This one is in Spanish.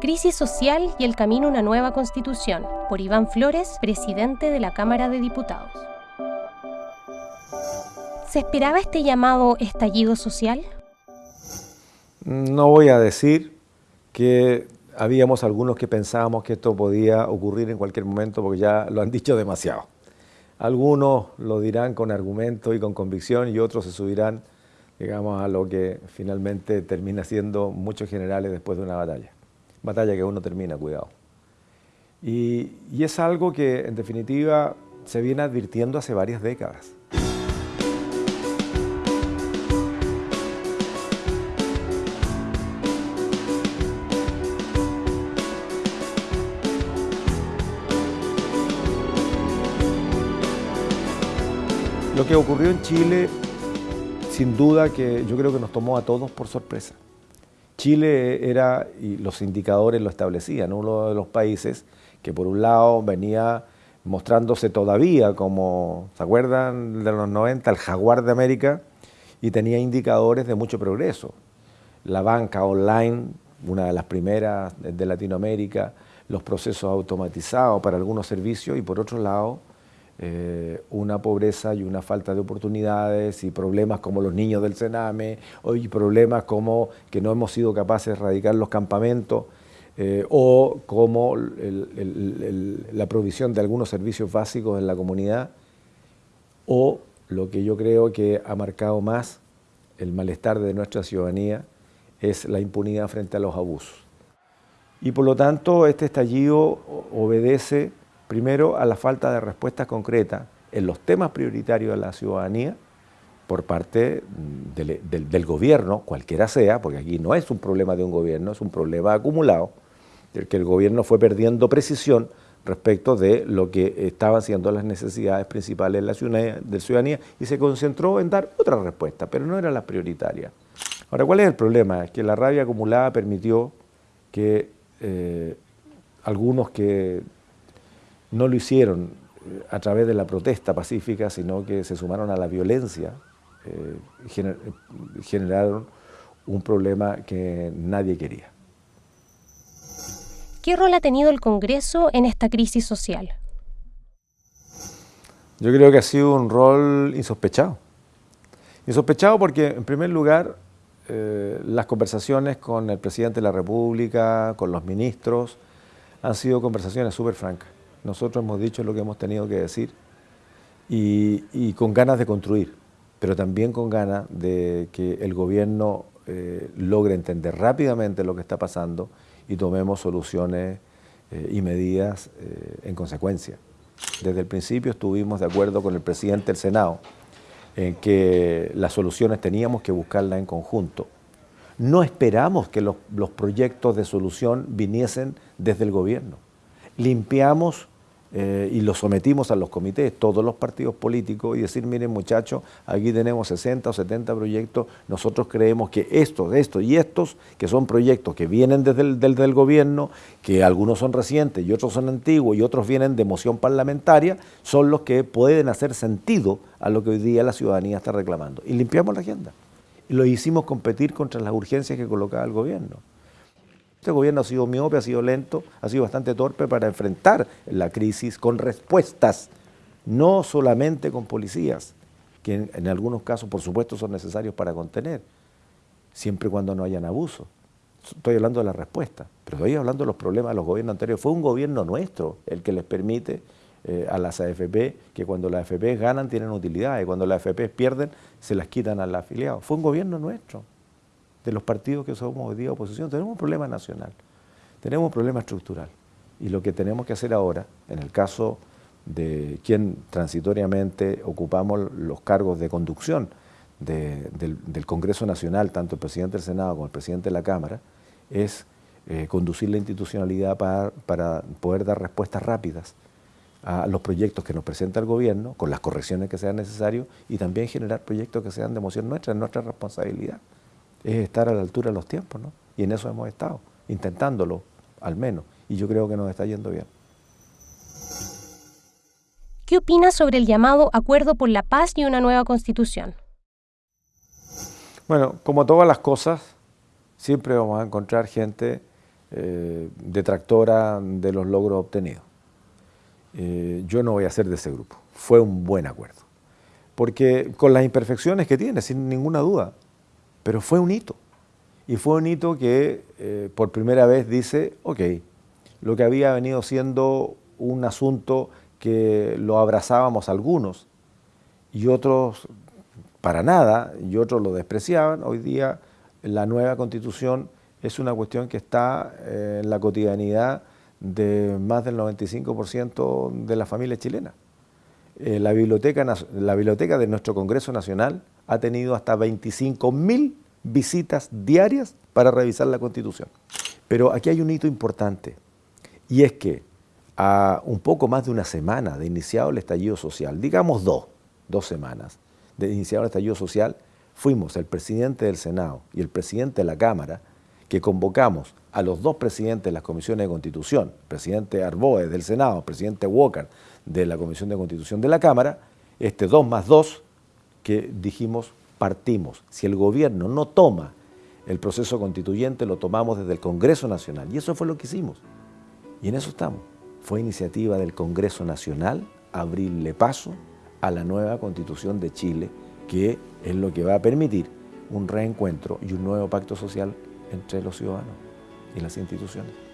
Crisis social y el camino a una nueva constitución, por Iván Flores, presidente de la Cámara de Diputados. ¿Se esperaba este llamado estallido social? No voy a decir que habíamos algunos que pensábamos que esto podía ocurrir en cualquier momento porque ya lo han dicho demasiado. Algunos lo dirán con argumento y con convicción y otros se subirán, digamos, a lo que finalmente termina siendo muchos generales después de una batalla batalla que uno termina, cuidado. Y, y es algo que en definitiva se viene advirtiendo hace varias décadas. Lo que ocurrió en Chile, sin duda que yo creo que nos tomó a todos por sorpresa. Chile era, y los indicadores lo establecían, uno de los países que por un lado venía mostrándose todavía como, ¿se acuerdan de los 90? El jaguar de América, y tenía indicadores de mucho progreso. La banca online, una de las primeras de Latinoamérica, los procesos automatizados para algunos servicios, y por otro lado, eh, una pobreza y una falta de oportunidades y problemas como los niños del Sename, y problemas como que no hemos sido capaces de erradicar los campamentos, eh, o como la provisión de algunos servicios básicos en la comunidad, o lo que yo creo que ha marcado más el malestar de nuestra ciudadanía es la impunidad frente a los abusos. Y por lo tanto, este estallido obedece Primero, a la falta de respuestas concretas en los temas prioritarios de la ciudadanía por parte del, gobierno, cualquiera sea, porque aquí no es un problema de un gobierno, es un problema acumulado, del que el gobierno fue perdiendo precisión respecto de lo que estaban siendo las necesidades principales de la ciudadanía, y se concentró en dar otra respuesta, pero no era la prioritaria. Ahora, ¿cuál es el problema? Es que la rabia acumulada permitió que eh, algunos que no lo hicieron eh, a través de la protesta pacífica, sino que se sumaron a la violencia, eh, generaron un problema que nadie quería. ¿Qué rol ha tenido el Congreso en esta crisis social? Yo creo que ha sido un rol insospechado. Insospechado porque, en primer lugar, eh, las conversaciones con el presidente de la República, con los ministros, han sido conversaciones súper francas. Nosotros hemos dicho lo que hemos tenido que decir y, con ganas de construir, pero también con ganas de que el gobierno eh, logre entender rápidamente lo que está pasando y tomemos soluciones eh, y medidas eh, en consecuencia. Desde el principio estuvimos de acuerdo con el presidente del Senado en que las soluciones teníamos que buscarlas en conjunto. No esperamos que los, los proyectos de solución viniesen desde el gobierno. Limpiamos eh, y lo sometimos a los comités, todos los partidos políticos, y decir, miren muchachos, aquí tenemos 60 o 70 proyectos, nosotros creemos que estos, estos y estos, que son proyectos que vienen desde el del, gobierno, que algunos son recientes y otros son antiguos y otros vienen de moción parlamentaria, son los que pueden hacer sentido a lo que hoy día la ciudadanía está reclamando. Y limpiamos la agenda. Y lo hicimos competir contra las urgencias que colocaba el gobierno. Este gobierno ha sido miope, ha sido lento, ha sido bastante torpe para enfrentar la crisis con respuestas, no solamente con policías, que en, algunos casos, por supuesto, son necesarios para contener, siempre y cuando no hayan abuso. Estoy hablando de la respuesta, pero estoy hablando de los problemas de los gobiernos anteriores. Fue un gobierno nuestro el que les permite eh, a las AFP que cuando las AFP ganan tienen utilidad y cuando las AFP pierden se las quitan al afiliado. Fue un gobierno nuestro de los partidos que somos hoy día oposición. Tenemos un problema nacional, tenemos un problema estructural. Y lo que tenemos que hacer ahora, en el caso de quien transitoriamente ocupamos los cargos de conducción del, Congreso Nacional, tanto el presidente del Senado como el presidente de la Cámara, es eh, conducir la institucionalidad para, para poder dar respuestas rápidas a los proyectos que nos presenta el gobierno, con las correcciones que sean necesarias, y también generar proyectos que sean de emoción nuestra, es nuestra responsabilidad es estar a la altura de los tiempos, ¿no? Y en eso hemos estado, intentándolo, al menos, y yo creo que nos está yendo bien. ¿Qué opina sobre el llamado Acuerdo por la Paz y una nueva Constitución? Bueno, como todas las cosas, siempre vamos a encontrar gente eh, detractora de los logros obtenidos. Eh, yo no voy a ser de ese grupo. Fue un buen acuerdo. Porque con las imperfecciones que tiene, sin ninguna duda, pero fue un hito. Y fue un hito que eh, por primera vez dice, ok, lo que había venido siendo un asunto que lo abrazábamos algunos y otros para nada, y otros lo despreciaban, hoy día la nueva constitución es una cuestión que está eh, en la cotidianidad de más del 95% de las familias chilenas. Eh, la, biblioteca, la biblioteca de nuestro Congreso Nacional ha tenido hasta 25.000 visitas diarias para revisar la Constitución. Pero aquí hay un hito importante, y es que a un poco más de una semana de iniciado el estallido social, digamos dos, dos semanas de iniciado el estallido social, fuimos el presidente del Senado y el presidente de la Cámara que convocamos a los dos presidentes de las comisiones de constitución, presidente Arboe del Senado, presidente Walker de la Comisión de Constitución de la Cámara, este dos más dos, que dijimos partimos. Si el gobierno no toma el proceso constituyente, lo tomamos desde el Congreso Nacional. Y eso fue lo que hicimos. Y en eso estamos. Fue iniciativa del Congreso Nacional abrirle paso a la nueva Constitución de Chile, que es lo que va a permitir un reencuentro y un nuevo pacto social entre los ciudadanos y las instituciones.